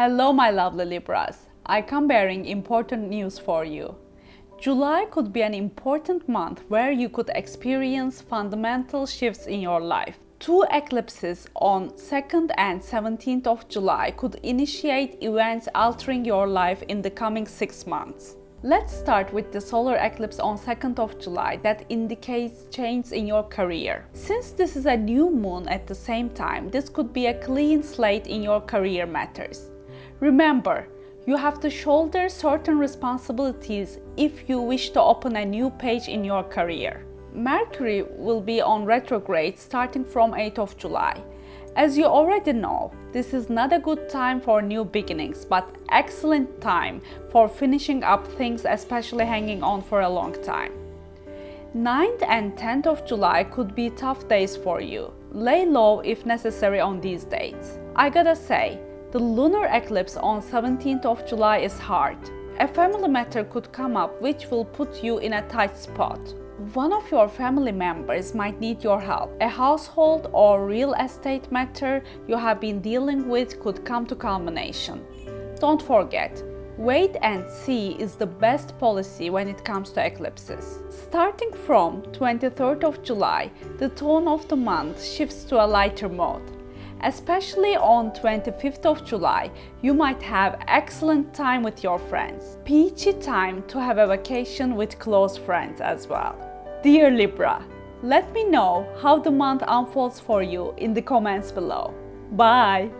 Hello my lovely Libras. I come bearing important news for you. July could be an important month where you could experience fundamental shifts in your life. Two eclipses on 2nd and 17th of July could initiate events altering your life in the coming 6 months. Let's start with the solar eclipse on 2nd of July that indicates change in your career. Since this is a new moon at the same time, this could be a clean slate in your career matters. Remember, you have to shoulder certain responsibilities if you wish to open a new page in your career. Mercury will be on retrograde starting from 8th of July. As you already know, this is not a good time for new beginnings, but excellent time for finishing up things especially hanging on for a long time. 9th and 10th of July could be tough days for you. Lay low if necessary on these dates. I gotta say, the lunar eclipse on 17th of July is hard. A family matter could come up which will put you in a tight spot. One of your family members might need your help. A household or real estate matter you have been dealing with could come to culmination. Don't forget, wait and see is the best policy when it comes to eclipses. Starting from 23rd of July, the tone of the month shifts to a lighter mode. Especially on 25th of July, you might have excellent time with your friends. Peachy time to have a vacation with close friends as well. Dear Libra, let me know how the month unfolds for you in the comments below. Bye!